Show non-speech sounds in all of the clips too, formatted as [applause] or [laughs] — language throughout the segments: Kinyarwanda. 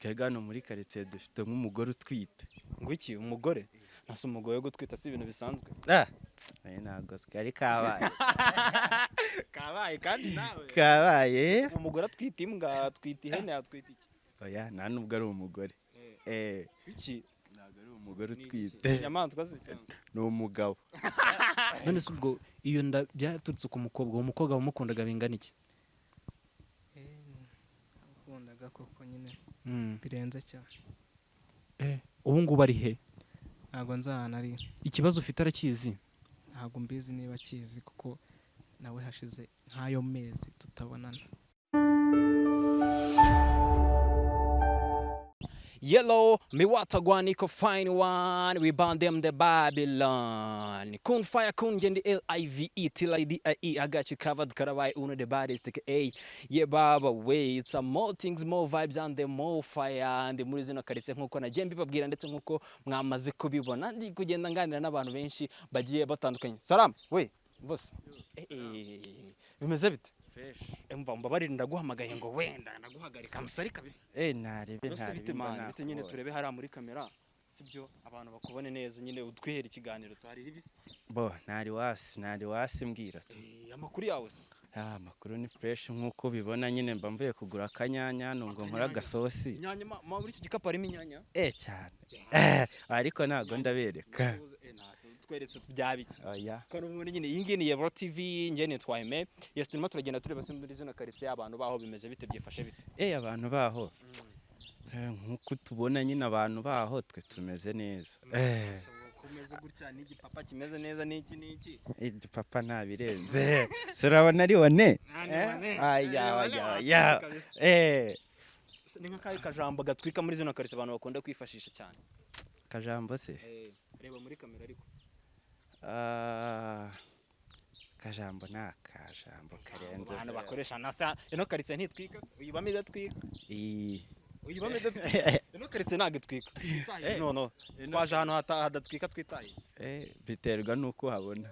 twebwe hano muri karitsiye dufite nk'umugore utwite. Ngo iki umugore? Ntase umugore wo gutwita si ibintu bisanzwe? Ah! Ntabwo kari kabaye. [laughs] Kabaye kandi nawe. Kabaye. Umugore atwita imbwa atwita ihene atwita iki? Oya nta nubwo ari umugore. Eh. Iki? Ntabwo ari umugore utwite. Inyamaswa cyangwa [laughs] ni umugabo. [laughs] None se ubwo iyo nda byaturutse ku mukobwa uwo mukobwa wamukundaga bingana iki? Ukundaga koko. nyine Mm. Birenze cyane. Eh, ubu ngubu ari he? Ntabwo nzi ahantu ari. Ikibazo ufite arakizi ntabwo mbizi niba akizi kuko nawe hashize nk'ayo mezi tutabonana. Yellow, me watagwa niko fine one, we bound them the Babylon. Kun fire kun gendi L I V E till I D I got you covered, Karawai uno the baddest take A. Yeah, baba way, it's a more things, more vibes and the more fire. And muri zino karitsiye nk'uko nagiye mbibabwira ndetse nk'uko mwamaze kubibona. Ndi kugenda nganira n'abantu benshi bagiye batandukanye. Salam, we, boss. Eh, eh, bimeze bite? Emva mbabarira ndaguhamagaye ngo wenda naguhagarika musari kabisa. eh ntarebe Ese ntarebe mani bite nyine turebe hariya muri kamera? Sibyo abantu bakubone neza nyine utwihere ikiganiro tuhari ribisi bo ntari wasi ntari wasi mbwira tu. Eh, amakuru yawe se? Ah amakuru ni fresh nk'uko ubibona nyine mba mvuye kugura akanyanya nkore Akanyanya? agasosi. Inyanya ma muri iki gikapu harimo inyanya? Eh cyane. Eh ariko ntabwo ndabereka. Eh, nasi, tweretse byaba iki oya ko n'ubundi nyine iyi ngiyi ni Yebro TV njye nitwa Aime yes turimo turagenda tureba se muri zino karitsiye abantu baho bimeze bite byifashe bite? Eh abantu baho. Eh, nk'uko tubona nyine abantu baho twe tumeze neza. Eh. Kumeze gutya n'igipapa kimeze neza n'iki n'iki papa ntabirenze ari Eh, aya kabisa. eh. Ni nk'akahe kajambo gatwika muri zino karitsiye abantu bakunda kwifashisha cyane. Kajambo se? Eh, reba muri kamera ariko. Ah, kajambo ni akajambo karenze abantu bakoresha nasa ino karitsiye ntitwika uyibamo idatwika uyibamo idatwika ino [laughs] karitsiye ntabwo itwika Twitaye, no no twaje ahantu hadatwika twitaye. Eh, biterwa n'uko habona.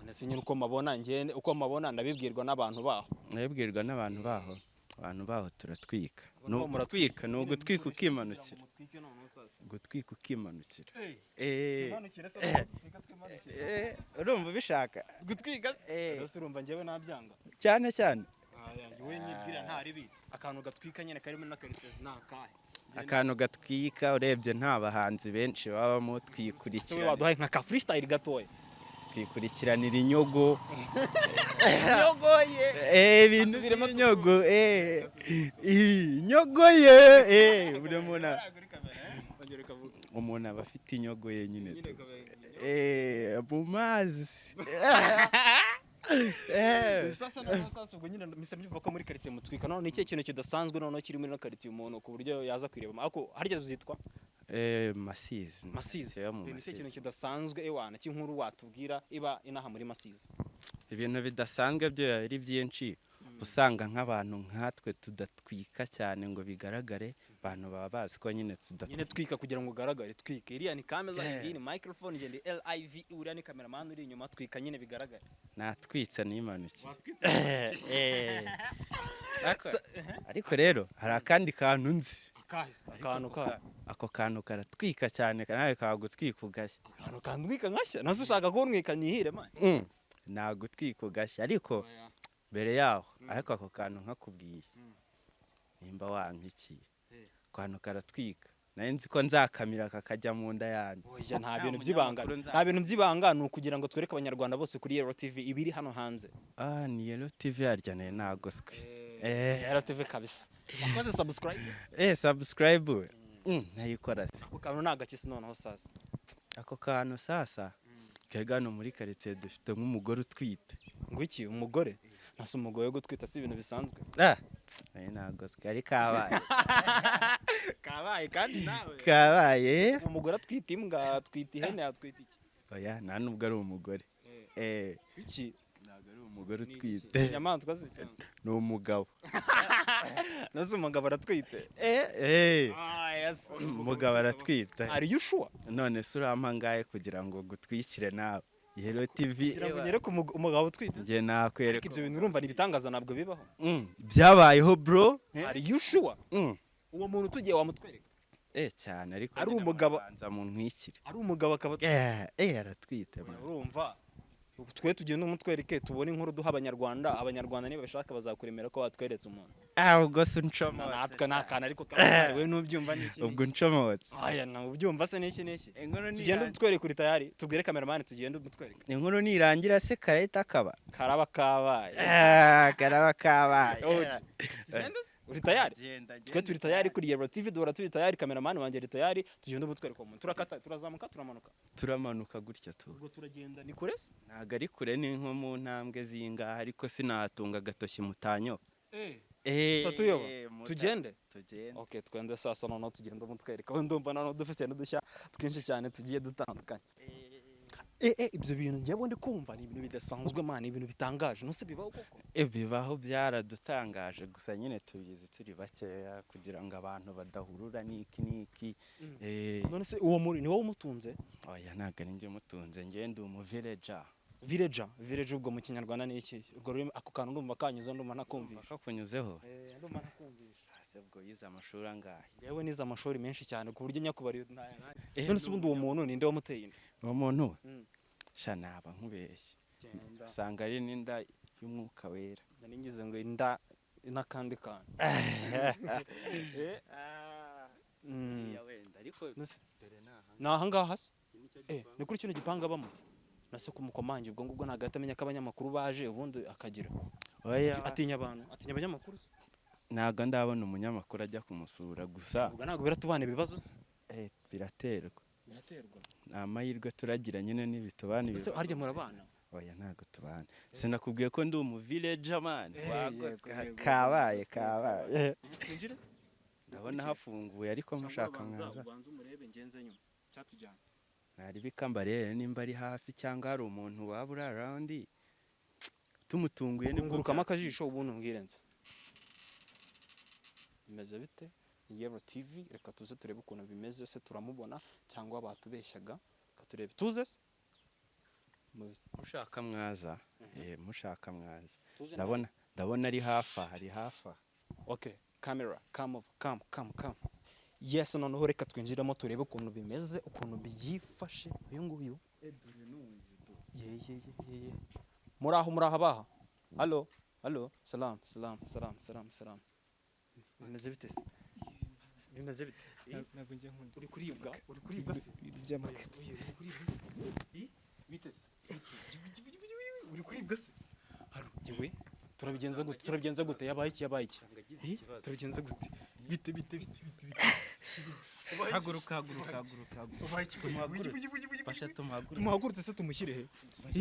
None se nyine uko mabona njye uko mabona ndabibwirwa n'abantu baho. Nabibwirwa n'abantu baho. Abantu baho turatwika. Baho ni ugutwika ukimanukira. Gutwika ukimanukira. Eh, eh, urumva ubishaka. Gutwika se? Eh. Urumva njyewe nabyanga. Cyane cyane. Wowe nyibwira nta ribi. Akantu gatwika nyine karimo na karitsiye ni akahe akantu gatwika urebye nta bahanzi benshi babamo se we twikurikirana waduhaye nka ka freestyle gatoya. Twikurikiranira [laughs] inyogo yogoye Eh, ibintu Asubiremo by'inyogo eh inyogo ye eh. Buri muntu umuntu aba afite inyogo ye nyine tu. Eh mu mazi. [laughs] Eh. Sasa sasa ubwo nyine mpise mbyumva ko muri karitsiye mutwika. None ni ikihe kintu kidasanzwe noneho kiri muri ino karitsiye umuntu ku buryo yaza kwirebamo ariko harya zitwa eh masizi masizi yo mu ni ikihe kintu masizi kidasanzwe ewana cy'inkuru watubwira iba inaha muri masizi ibintu bidasanzwe byo ari byinshi. Usanga nk'abantu nkatwe tudatwika cyane ngo bigaragare abantu baba bazi ko nyine tudatwika. Nyine twika kugira ngo ugaragare twike. Iriya ni kamera Yeah. iyi ni microphone igenda liv uriya ni cameraman uri inyuma twika nyine bigaragare. Natwitse Watwitse [laughs] Eh. [laughs] Ariko- rero hari akandi kantu nzi. Akantu ka ako kantu karatwika cyane nawe kagutwika ugashya. Akantu kandwika nkashya na zo ushaka kuntwika nyihire man nagutwika ugashya. Ariko mbere yaho ariko ako kantu nkakubwiye. Nimba wankikiye. Eh. ako kantu karatwika. Nayo nzi ko nzakamira kakajya mu nda yanjye. Oya, nta bintu by'ibanga nta bintu by'ibanga ni ukugira ngo twereke abanyarwanda bose kuri Yero TV ibiri hano hanze. Ah ni yero tv yarya na yo nagoswe. Eh. Yero TV kabisa wakoze subscribe. Eh subscribe. Mm, nayikora se ako kantu ni agakisi noneho sasa ako kantu sasa. Kega hano muri karitsiye dufite nk'umugore utwite ngo iki umugore? Ntase umugore wo gutwita si ibintu bisanzwe ah na yo nagoswe ari kabaye kabaye kandi nawe kabaye umugore atwita imbwa atwita ihene atwita iki oya nta nubwo ari umugore iki ntabwo umugore utwite inyamaswa se cyangwa [laughs] ni umugabo. [laughs] Nase umugabo aratwite? Eh eh. Ah umugabo aratwite. Are you sure? None se urampa ngahe kugira ngo gutwikire nawe yero tv kugira ngo ugere ku mug- umugabo utwite. Njye nakwereka ibyo bintu urumva ni ibitangaza ntabwo bibaho. Mm, byabayeho bro. Are you sure? Mm, uwo muntu tugiye wamutwereka. Eh cyane. Ariko Ari umugabo- murabanza mu ntwikire ari umugabo akaba eh eh aratwite urumva? Twe tugenda umutwereke tubone inkuru duha abanyarwanda abanyarwanda niba bashaka bazakuremera ko watweretse umuntu. Ah ubwo se uncomotse natwe ni akantu ariko we nubyumva ni iki ubwo uncomotse aya na ubyumva se n'iki n'iki tugende nirangira utwereke uri tayari tubwire kameramani tugende umutwereke inkuru nirangira se karahita kaba. Karaba kabaye. Ah karaba kabaye? Uri tayari? Twe turi tayari kuri Yero TV duhora turi tayari kameramani wanjye ari tayari. Tugende umutwereke umuntu. Turakata turazamuka turamanuka. Turamanuka gutya tu. Ubwo turagenda ni kure se? Ntabwo ari kure ni nko mu ntambwe zingaha ariko sinatunga agatoki mutanyo. Eh. Eh Tatuyoba? muta- tugende? tugende. Ok twende sasa noneho tugenda umutwereka we ndumva noneho dufite n'udushya twinshi cyane tugiye dutandukanye. Eh eh. Ibyo bintu njyewe ndi kumva ni ibintu bidasanzwe man ibintu bitangaje. Nose bibaho koko? Eh, bibaho byaradutangaje gusa nyine tubizi turi bakeya kugira ngo abantu badahurura n'iki n'iki. Mm. eh none se uwo muri ni wowe umutunze? Oya ntabwo ari njye mutunze njye ndi umuvileja villager? Village ubwo mu kinyarwanda ni iki? Ubwo ako kantu ndumva kanyuze ndumva nakumvisha kakunyuzeho eh ndumva nakumvisha ase ubwo yize amashuri angahe? Yewe nize amashuri menshi cyane ku buryo nyakubari ntaya Eh, none se ubundi uwo muntu ninde wamuteye inda uwo muntu sha naba nkubeshye. Usanga ari n'inda y'umwuka wera. Ngize ngo inda n'akandi kantu. [laughs] Mm. Wenda ariko Nose- dore ni aha ni ahangaha se Eh, ni kuri kino gipangu abamo nase kumukomange ubwo ngubwo ntabwo ahita amenya ko abanyamakuru baje ubundi akagira. Oya. Atinya abantu atinya abanyamakuru se? Ntabwo ndabona umunyamakuru ajya kumusura gusa. Ubwo ntabwo biratubana ibibazo se? Eh, biraterwa. Ni amahirwe turagira nyine n'ibitubana ese harya murabana? Oya ntabwo tubana. Sinakubwiye ko ndi umuvileja mani Eh, kabaye kabaye. ndabona hafunguye ariko mushaka mwaza ntaribika mbarebe nimba ari hafi cyangwa hari umuntu waba uri arawundi tumutunguye ni bwo ngurukamo bya- akajisho ubundi umbwirenze bimeze bite? Yero tv reka tuze turebe ukuntu bimeze se turamubona cyangwa batubeshyaga reka turebe. Tuze se? Mushaka mwaza. Eh, mushaka mwaza. Ndabona ndabona ari hafi aha ari hafi aha okay camera come over come come come. Yes noneho reka twinjiremo turebe ukuntu bimeze ukuntu byifashe. Uyu nguyu. Ye ye ye ye ye. Muri aho muri aho abaha. Halo halo. Salam salam salam salam salam. Bimeze bite se? Bimeze bite? Ntabwo njya nkunda. Uri kuribwa? Uri kuribwa se? by'amaka. Bite se? Uri kuribwa se? Haro yewe turabigenza gute? Turabigenza gute yabaye iki? Yabaye iki turabigenza gute? Bite bite bite bite haguruka haguruka haguruka haguruka. Fasha tumuhaguruke tumuhagurutse se tumushyire he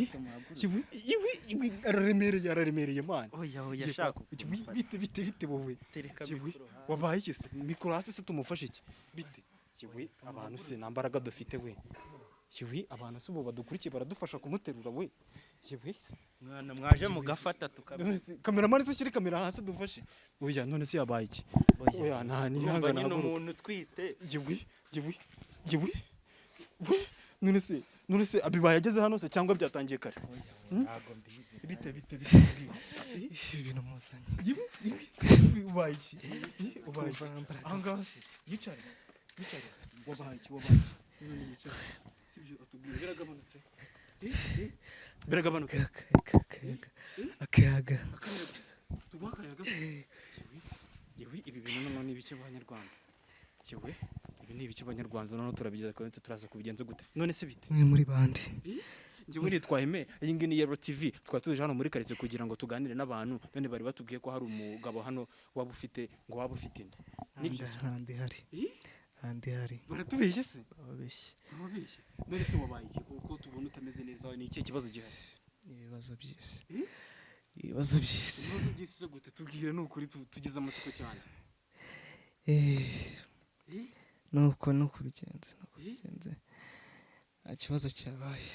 tumuhaguruke iwe iwe iwe araremereye araremereye man oya oya shaka. Iwe, bite bite bite wowe tereka mikoro wabaye iki se? Mikoro hasi se tumufashe iki? Bite yewe abantu se nta mbaraga dufite we. Yewe abantu se ubu badukurikiye baradufasha kumuterura we. Yewe mwana mwaje mugafata se kameramani se shyire kamera hasi dufashe. Oya none se yabaye iki? Oya. Nta nihangana nyine umuntu utwite. Yewe yewe yewe we none se none se abibaye ageze hano se cyangwa byatangiye kare? Ntabwo mbizi. Bite bite bite ibi bintu muzanye yewe yewe ubaye iki? Ubaye iki? Ahangaha se yicare yicare wabaye iki wabaye iki? None yicare sibyo atubwira biragabanutse biragabanutse akayaga akayaga tuguha akayaga yewe ibi bintu noneho ni ibiki banyarwanda yewe ibi ni ibiki banyarwanda noneho turabigeza kandi turaza kubigenza gute none se bite mwe muri bande njyewe nitwa Aime iyi ngiyi ni Yero TV twari tuje hano muri karitsiye kugira ngo tuganire n'abantu none bari batubwiye ko hari umugabo hano waba ufite ngo waba ufite inda ni byo handi hari. Eh? handi hari baratubeshye se? Ababeshyi babeshye none se wabaye iki? Kuko tubona utameze neza ni ikihe kibazo gihari? Ibibazo by'isi. Eh? ibibazo by'isi. Ibibazo by'isi se gute? Tubwire ni ukuri tu- tugize amatsiko cyane. Eh, Eh? nuko nuko bigenze nuko Eh? bigenze. Nta kibazo cyabaye.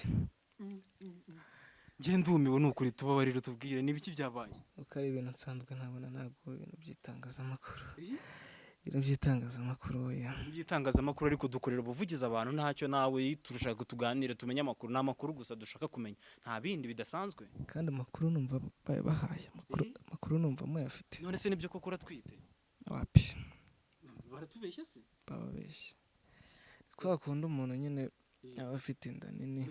Njye ndumiwe ni ukuri tubabarire tubwire. Ni ibiki byabaye? Uko ari ibintu nsanzwe ntabona ntabwo ibintu by'itangazamakuru. Eh? ibintu by'itangazamakuru oya by'itangazamakuru ariko dukorera ubuvugizi abantu ntacyo nawe turashaka tuganire tumenye amakuru. Ni amakuru gusa dushaka kumenya. Nta bindi bidasanzwe. Kandi amakuru numva bayabahaye amakuru Eh? numva muyafite none se ni byo koko uratwite? Wapi? Baratubeshya se? Bababeshya kwa kundi umuntu nyine aba afite inda nini.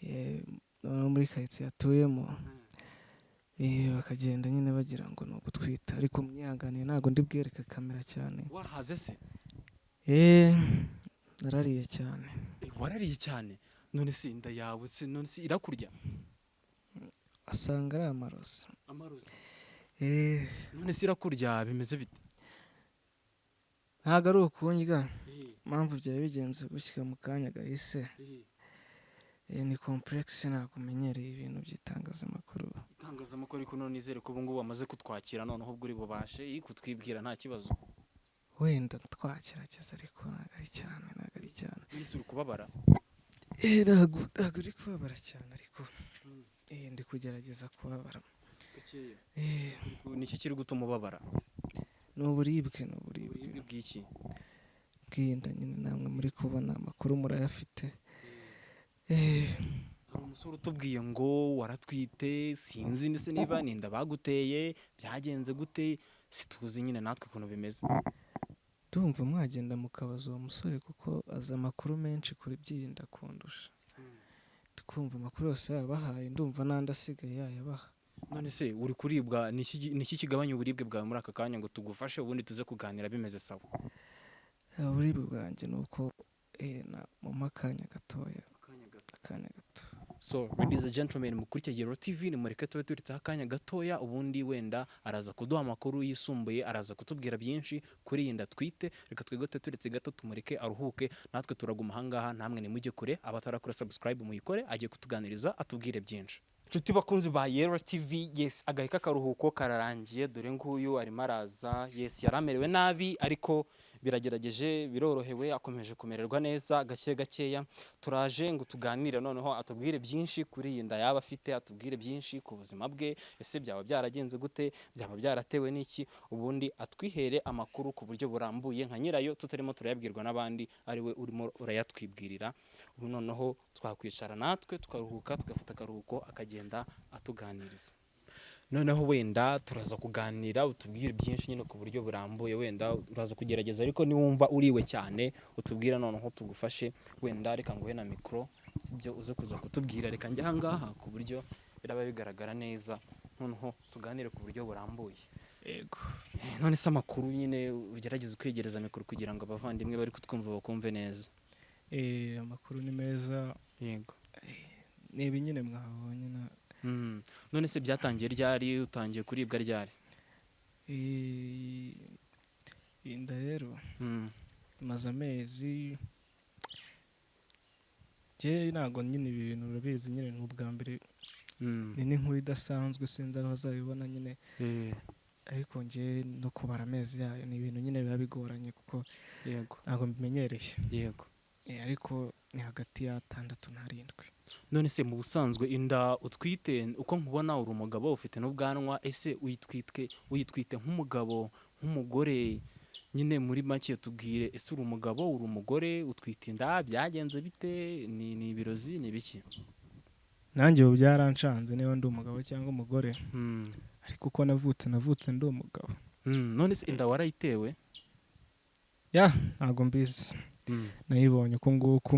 Eh, noneho muri karitsiye atuyemo eh, bakagenda nyine bagira ngo ni ugutwita. Ariko mwihanganiye ntabwo ndi bwereke kamera cyane. Wahaze se? Eh, narariye cyane. Eh, warariye cyane? None se inda yawe none se irakurya? Asanga ari amarozi. Amarozi? Eh, none se irakurya? Bimeze bite? Ntabwo ari ukundya impamvu byari bigenze gushyika mu kanya gahise. Eh, ni kompuregisi ntabwo umenyereye ibintu by'itangazamakuru. Itangazamakuru ariko none nizere ko ubu ngubu bamaze kutwakira noneho ubwo uri bubashe kutwibwira nta kibazo. Wenda twagerageza ariko ntabwo ari cyane ntabwo ari cyane. None se uri kubabara? Eh, ntabwo ntabwo uri kubabara cyane ariko eh, ndi kugerageza kubabara. Eh, ni iki kiri gutuma ubabara? Ni uburibwe ni uburibwe. Bw'iki? Bw'inda nyine namwe muri kubona amakuru murayafite. Eh, hari umusore utubwiye ngo waratwite sinzi ndetse niba ni inda baguteye byagenze gute situzi nyine natwe ukuntu bimeze. Ndumva mwagenda mukabaza uwo musore kuko azi amakuru menshi kuri by'inda kundusha tukumva amakuru yose yabahaye ndumva n'andi asigaye yayabaha. None se uri kuribwa ni iki ni iki kigabanya uburibwe bwawe muri aka kanya ngo tugufashe ubundi tuze kuganira bimeze sawa? Eh, uburibwe bwanjye ni uko eh, na- mu akanya gatoya akanya gato so ladies and gentlemen mukurikiye Gero TV nimureke tube turitseho akanya gatoya ubundi wenda araza kuduha amakuru yisumbuye araza kutubwira byinshi kuri iyi nda twite. Reka twebwe tube turetse gato tumureke aruhuke. Natwe turaguma ahangaha namwe nimujye kure. Abatarakora subscribe muyikore agiye kutuganiriza atubwire byinshi. Inshuti bakunzi ba Yero TV yes agahe k'akaruhuko kararangiye dore nguyu arimo araza. Yes yari amerewe nabi ariko biragerageje birorohewe akomeje kumererwa neza gake gakeya. Turaje ngo tuganire noneho atubwire byinshi kuri iyi nda yaba afite atubwire byinshi ku buzima bwe. Ese byaba byaragenze gute? Byaba byaratewe n'iki? Ubundi atwihere amakuru ku buryo burambuye nka nyirayo tutarimo turayabwirwa n'abandi ari we urimo urayatwibwirira. Ubu noneho twakwicara natwe tukaruhuka tugafata akaruhuko akagenda atuganiriza. Noneho wenda turaza kuganira utubwire byinshi nyine ku buryo burambuye. Wenda uraza kugerageza ariko niwumva uriwe cyane utubwira noneho tugufashe. Wenda reka nguhe na mikoro sibyo uze kuza kutubwira. Reka njye ahangaha ku buryo biraba bigaragara neza. Noneho tuganire ku buryo burambuye. Yego. Eh, none se amakuru nyine ugerageze kwegereza mikoro kugira ngo abavandimwe bari kutwumva bakumve neza. Eh, amakuru ni meza. Yego. Ni ibi nyine mwabonye na. None se byatangiye ryari utangiye kuribwa ryari? Eh, iyi nda rero Mm. imaze amezi ntabwo nyine ibi bintu urabizi nyine ni ubwa mbere. Mm. ni n'inkuru idasanzwe sinzi aho bazabibona nyine. Eh, ariko njye no kubara amezi yayo ni ibintu nyine biba bigoranye kuko ntabwo mbimenyereye. Yego. Ariko ni hagati y'atandatu n'arindwi none se mu busanzwe inda utwite uko nkubona uri umugabo ufite n'ubwanwa ese uyitwite uyitwite nk'umugabo nk'umugore? Nyine muri make tubwire ese uri umugabo uri umugore utwite inda byagenze bite? Ni ni ibirozi ni ibiki? Nanjye ubu byaranshanze niba ndi umugabo cyangwa umugore. Mm. ariko uko navutse navutse ndi umugabo. Mm. none se inda warayitewe? Ya ntabwo mbizi. Nayibonye uku nguku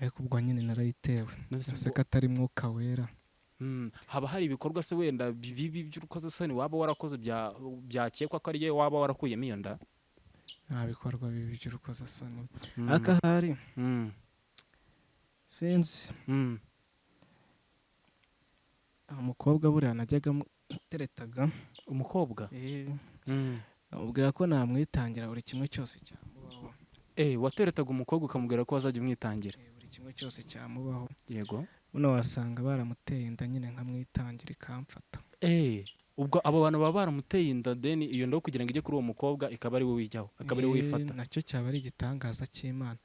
ariko ubwo nyine narayitewe none se ese ubwo- ko atari mwuka wera Mm. haba hari ibikorwa se wenda bibi by'urukozasoni waba warakoze bya- byakekwa ko ariyo waba warakuyemo iyo nda nta bikorwa bibi by'urukozasoni Mm. ariko ahari Mm. sinzi Mm. umukobwa buriya najyaga muteretaga umukobwa Mm. amubwira ko namwitangira buri kimwe cyose cyamubaho Eh, wateretaga umukobwa ukamubwira ko wazajya umwitangira. Eh, buri kimwe cyose cyamubaho. Yego. Buno wasanga baramuteye inda nyine nkamwitangira ikamfata Eh, ubwo abo bantu baba baramuteye inda deni iyo ndo kugira ngo ijye kuri uwo mukobwa ikaba ari we wijyaho akaba ari we Eh, wifata. na cyo cyaba ari igitangaza cy'imana.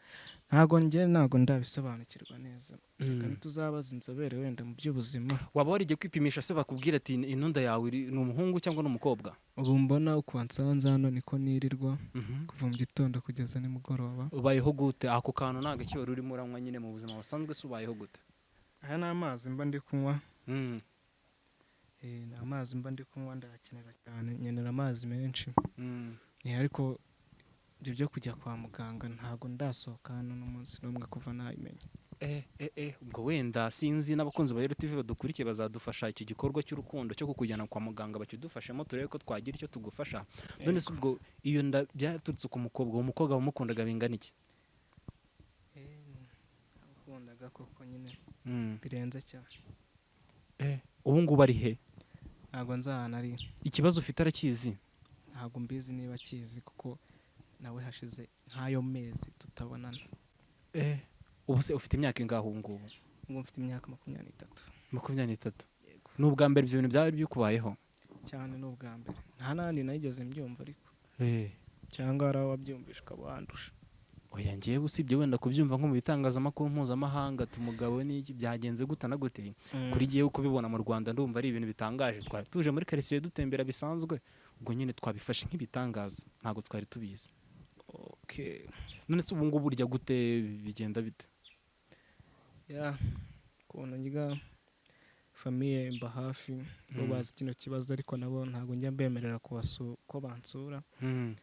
Ntabwo njye ntabwo ndabisobanukirwa neza. Kandi tuzabaza inzobere wenda mu by'ubuzima. Waba warigiye kwipimisha se bakubwira ati ino nda yawe ni umuhungu cyangwa ni umukobwa? Ubu mbona uko nsanze hano niko nirirwa Mhm. kuva mu gitondo kugeza nimugoroba. Ubayeho gute? Ako kantu nta gaciro urimo uranywa nyine mu buzima busanzwe se ubayeho gute? Aya ni amazi mba ndi kunywa. Mm. Eh, ni amazi mba ndi kunywa ndayakenera cyane nkenera amazi menshi. Mm. Eh, ariko ibyo byo kujya kwa muganga ntabwo ndasohoka hano n'umunsi n'umwe kuva nayimenya eh, eh, eh, ubwo wenda sinzi n'abakunzi ba RTV badukurikiye bazadufasha iki gikorwa cy'urukundo cyo kukujyana kwa muganga bakidufashemo turebe ko twagira icyo tugufasha. None se ubwo iyo nda byaturutse ku mukobwa uwo mukobwa wamukundaga bingana iki? Ukundaga koko nyine. Mm. birenze cyane. Ubu ngubu ari he? Ntabwo nzi ahantu ari. Ikibazo ufite arakizi? Ntabwo mbizi niba akizi kuko nawe hashize nk'ayo mezi tutabonana. Eh, ubu se ufite imyaka ingahe ubu ngubu? Ubwo mfite imyaka makumyabiri n'itatu. Makumyabiri n'itatu. Ni ubwa mbere ibyo bintu byaba bikubayeho? Cyane ni ubwa mbere. Nta n'ahandi nayigeze mbyumva ariko. Eh, cyangwa hari aho wabyumvisha ukaba wandusha oya ngewe usibye wenda kubyumva nko mu bitangazamakuru mpuzamahanga ati umugabo n'iki byagenze gute? Na gute kuri jyewe kubibona mu rwanda ndumva ari ibintu bitangaje. Twari tuje muri karitsiye dutembera bisanzwe. Ubwo nyine twabifashe nk'ibitangaza. Ntabwo twari tubizi. Okay. None se ubu ngubu urya gute bigenda bite? Ya ukuntu nyiga famiye mba hafi bo Mm. bazi kino kibazo ariko nabo ntabwo njya mbemerera ko bansura. Mm,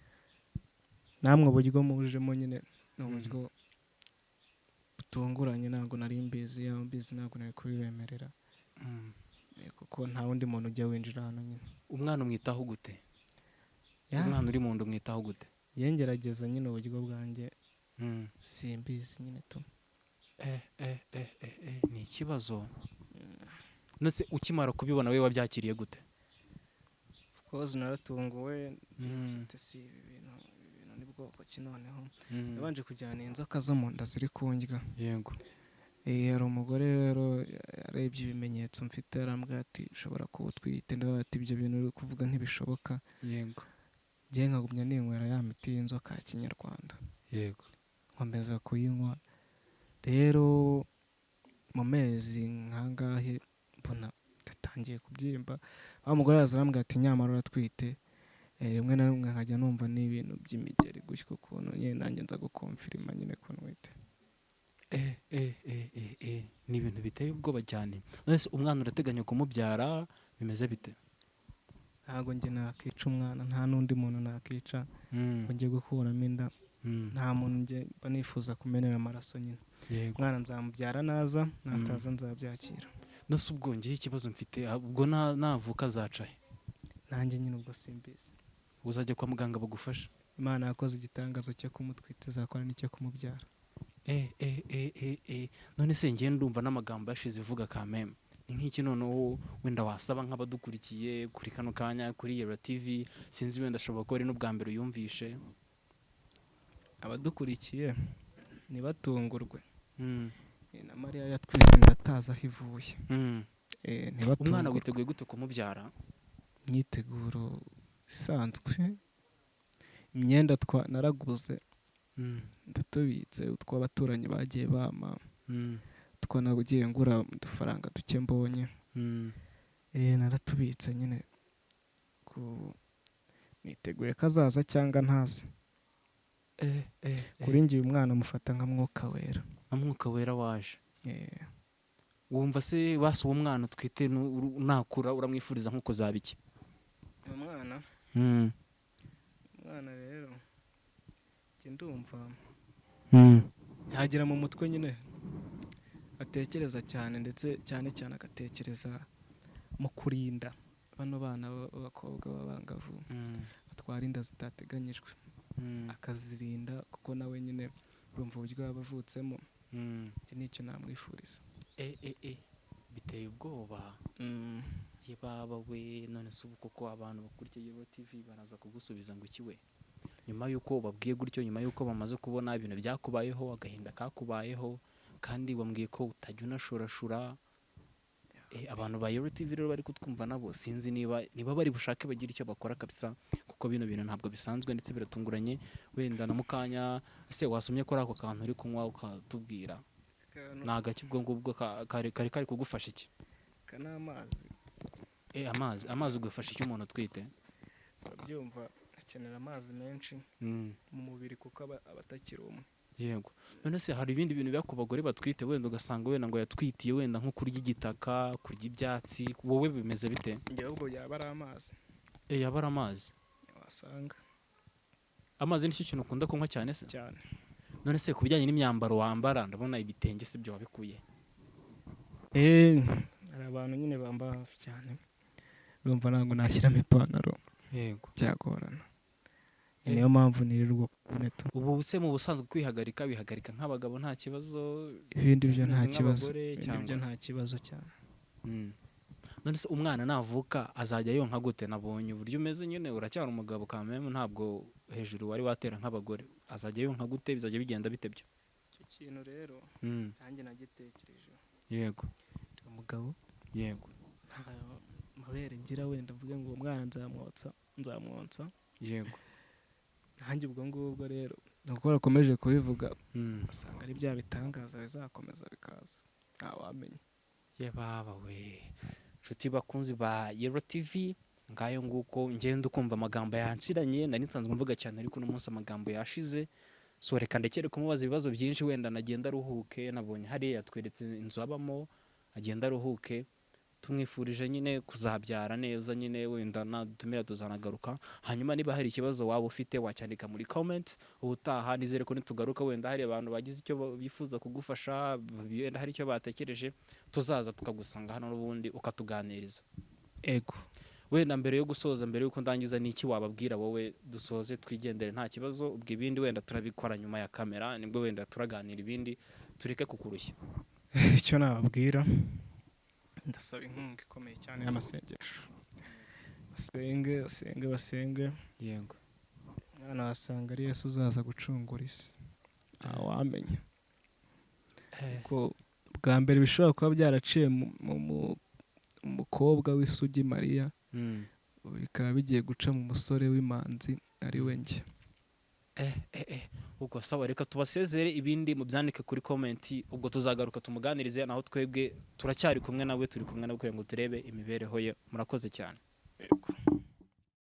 namwe uburyo mujemo nyine ni Mm. uburyo butunguranye ntabwo nari mbizi yaba mbizi ntabwo nari kubibemerera. Kuko nta wundi muntu ujya winjira hano nyine. Umwana umwitaho gute? Umwana uri mu nda umwitaho gute? Njye ngerageza nyine uburyo bwanjye. Mm. simbizi nyine tu eh, eh, eh, ni ikibazo. Nose ukimara kubibona we wabyakiriye gute? Course naratunguwe. Mm. ati si ibi bintu ibi bintu ni bwoko ki noneho? Mm. nabanje kujyana inzoka zo mu nda ziri kundya yego. Hari umugore rero yarebye ibimenyetso mfite arambwira ati ushobora kuba utwite ndavuga ati ibyo bintu uri kuvuga ntibishoboka. Yego. Njye nkagumya ninywera ya miti y'inzoka ya kinyarwanda. Yego. Nkomeza kuyinywa. Rero mu mezi nk'angahe mbona ndatangiye kubyimba wa mugore araza arambwira ati nyamara uratwite. Eh, rimwe na rimwe nkajya numva n'ibintu by'imigeri gutyo ukuntu nyine nanjye nza gukomfirima nyine ko ntwite eh, eh, ni ibintu biteye ubwoba cyane. Umwana urateganya kumubyara bimeze bite? Ntabwo njye nakica umwana nta n'undi muntu nakica Mm, ngo njye gukuramo inda mm, nta muntu njye mba nifuza kumenera amaraso nyine. Umwana nzamubyara naza nataza nzabyakira. Nose ubwo ngewe ikibazo mfite ubwo na- navuka azaca he? Nanjye nyine ubwo simbizi. Uzajya kwa muganga bagufasha imana yakoze igitangazo cyo kumutwita izakora n'icyo kumubyara. Eh, eh, eh, none se ngewe ndumva n'amagambo yashize ivuga kameme. Nk'iki noneho wenda wasaba nk'abadukurikiye kuri kano kanya kuri yera tv sinzi wenda ashobora kuba ari n'ubwa mbere uyumvishe. Abadukurikiye ntibatungurwe. Mm, Eh, na mariya yatwise inda atazi aho ivuye. Mm. Eh, umwana witeguye gute kumubyara? Imyiteguro isanzwe. Imyenda twa naraguze. Mm, ndatubitse utw'abaturanyi bagiye bama two nagiye ngura udufaranga duke mbonye. Mm. Eh, naratubitse nyine. Ku niteguye ko azaza cyangwa ntaze? Eh, eh, kuri njye uyu mwana amufata nka mwuka wera. Na mwuka wera waje. Wumva se basi uwo mwana utwite nakura uramwifuriza nko kuzaba iki? Uyu mwana? Mm, umwana rero njye ndumva mm. yagera mu mutwe nyine. Atekereza cyane ndetse cyane cyane agatekereza mu kurinda. Bano bana b'a- b'abakobwa b'abangavu Mm, batwara inda zitateganyijwe. Mm, akazirinda kuko nawe nyine urumva uburyo yaba avutsemo mm. iki ni cyo namwifuriza. Eh, eh, eh. biteye ubwoba. Ye baba we none se ubu koko abantu bakurikiye Yero TV baraza kugusubiza ngo iki we? Nyuma y'uko babwiye gutyo nyuma y'uko bamaze kubona ibintu byakubayeho agahinda kakubayeho kandi wambwiye ko utajya unashurashura Eh, abantu ba Yero TV rero bari kutwumva nabo. Sinzi niba niba bari bushake bagira icyo bakora kabisa kuko bino bintu ntabwo bisanzwe ndetse biratunguranye. Wenda na mu kanya ese wasomye ko ari ako kantu uri kunywa ukatubwira? Ni agaki ubwo ngubwo ka- kari kari kugufasha iki? Aka ni amazi. Eh, amazi amazi ugafasha iki umuntu utwite urabyumva akenera amazi menshi Mm, mu mubiri kuko aba atakiri umwe. Yego. None se hari ibindi bintu biba ku bagore batwite wenda ugasanga wenda ngo yatwitiye wenda nko kurya igitaka kurya ibyatsi wowe bimeze bite? Njye ahubwo yaba ari amazi. Eh, yaba ari amazi. Wasanga. Amazi ni cyo kintu ukunda kunywa cyane se? Cyane. None se ku bijyanye n'imyambaro wambara ndabona ibitenge si byo wabikuye. Eh, hari abantu nyine bamba hafi cyane urumva ntabwo nashyiramo ipantaro yego. byagorana. Niyo mpamvu nirirwa tu ubu se mu busanzwe kwihagarika bihagarika nk'abagabo nta kibazo ibindi byo nta kibazo nk'abagore ibindi cyangwa- byo nta kibazo cyane. Mm. none se umwana navuka azajya yonka gute? Nabonye. Uburyo umeze nyine uracyari umugabo kameme ntabwo hejuru wari watera nk'abagore. Azajya yonka gute? Bizajya bigenda bite byo? Icyo kintu rero Mm. nanjye nagitekerejeho yego. Umugabo. Yego. Nta mabere ngira wenda mvuge ngo uwo mwana nzamwotsa nzamwonsa yego. Nanjye ubwo ngubwo rero. Ni uko bakomeje kubivuga. Mm. usanga ari bya bitangaza bizakomeza bikaza. Ntawamenya ye baba we. Nshuti bakunzi ba yero tv ngayo nguko ngenda ukumva amagambo yanshiranye. Nari nsanzwe mvuga cyane ariko uno munsi amagambo yashize. So reka ndekere kumubaza ibibazo byinshi wenda nagenda aruhuke. Nabonye hariya yatweretse inzu abamo agenda aruhuke. Tumwifurije nyine kuzabyara neza nyine wenda nadutumira tuzanagaruka hanyuma niba hari ikibazo waba ufite wacyandika muri comment ubutaha nizere ko nitugaruka wenda hari abantu bagize icyo bifuza kugufasha wenda hari icyo batekereje tuzaza tukagusanga hano n'ubundi ukatuganiriza. Ego. Wenda mbere yo gusoza mbere y'uko ndangiza ni iki wababwira wowe dusoze twigendere nta kibazo ubwo ibindi wenda turabikora nyuma ya kamera ni bwo wenda turaganira ibindi tureke kukurushya. [laughs] Icyo nababwira? Ndasaba inkunga ikomeye cyane y'amasengesho basenge basenge basenge yego mwana wasanga ari yesu uzaza gucungura isi ntawamenya ko bwa mbere bishobora kuba byaraciye mu mu- mu- mu mukobwa w'isugi mariya Mm. bikaba bigiye guca mu musore w'imanzi ari we njye ubwo sawa reka tubasezere ibindi mubyandike kuri komenti ubwo tuzagaruka tumuganirize naho twebwe turacyari kumwe nawe turi kumwe nawe kugira ngo turebe imibereho ye. Murakoze cyane.